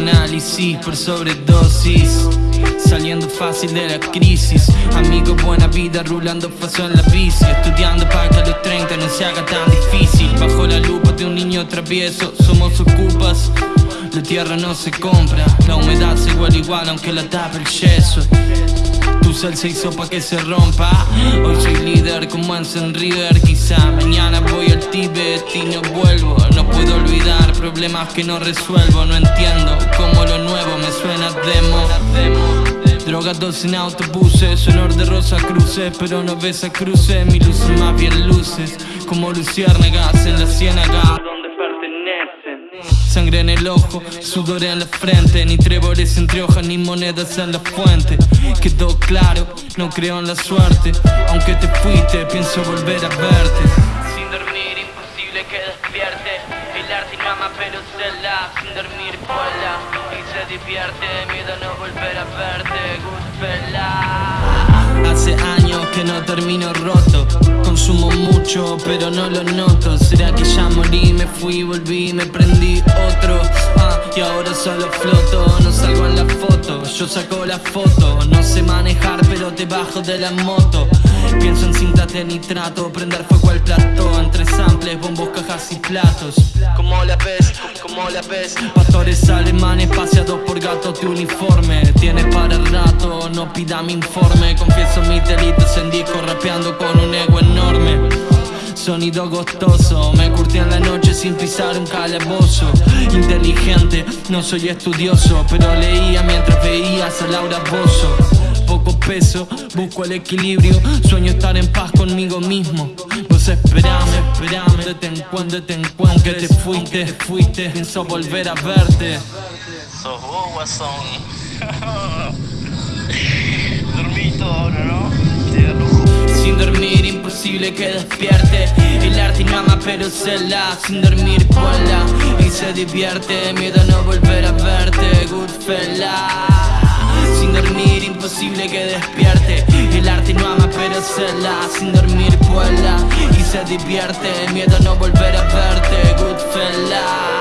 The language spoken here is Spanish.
análisis por sobredosis Saliendo fácil de la crisis. Amigo, buena vida, rulando paso en la bici. Estudiando para que a los 30 no se haga tan difícil. Bajo la lupa de un niño travieso Somos ocupas. La tierra no se compra La humedad se igual igual aunque la tapa el yeso. Tu cel se hizo pa' que se rompa. Hoy soy líder como en River Quizá Tibet y no vuelvo. No puedo olvidar problemas que no resuelvo. No entiendo cómo lo nuevo me suena demo. Drogados en autobuses, olor de rosa cruces Pero no ves a cruces, mi luz son más bien luces Como luciérnagas en la ciénaga. Sangre en el ojo, sudor en la frente. Ni tréboles entre hojas, ni monedas en la fuente. Quedó claro, no creo en la suerte. Aunque te fuiste, pienso volver a verte imposible que despierte. El arte mama pero se la Sin dormir, vuela se divierte Miedo no volver a verte, Goodfella Hace años que no termino roto. Consumo mucho pero no lo noto. ¿Será que ya morí, me fui, volví, me prendí otro? Ah, y ahora solo floto, Yo saco la foto, no sé manejar pero te bajo de la moto. Pienso en cintas de nitrato, prender fuego al plato Entre samples, bombos, cajas y platos. Como la ves, como la ves Pastores alemanes paseados por gatos de uniforme. Tienes para el rato, no pida mi informe. Confieso mis delitos en disco rapeando con un ego enorme Sonido gostoso, me curtí en la noche sin pisar un calabozo. Inteligente, no soy estudioso Pero leía mientras veías a Laura Bozo poco peso, busco el equilibrio. Sueño estar en paz conmigo mismo. Vos esperame, esperame, te encuentro, te encuentro. Que te fuiste, te fuiste, pienso volver a verte. Sos vos, guasón imposible que despierte. El arte ama pero se la Sin dormir, vuela y se divierte Miedo a no volver a verte, Goodfella. Sin dormir, imposible que despierte. El arte no ama pero se la Sin dormir vuela y se divierte Miedo a no volver a verte, Goodfella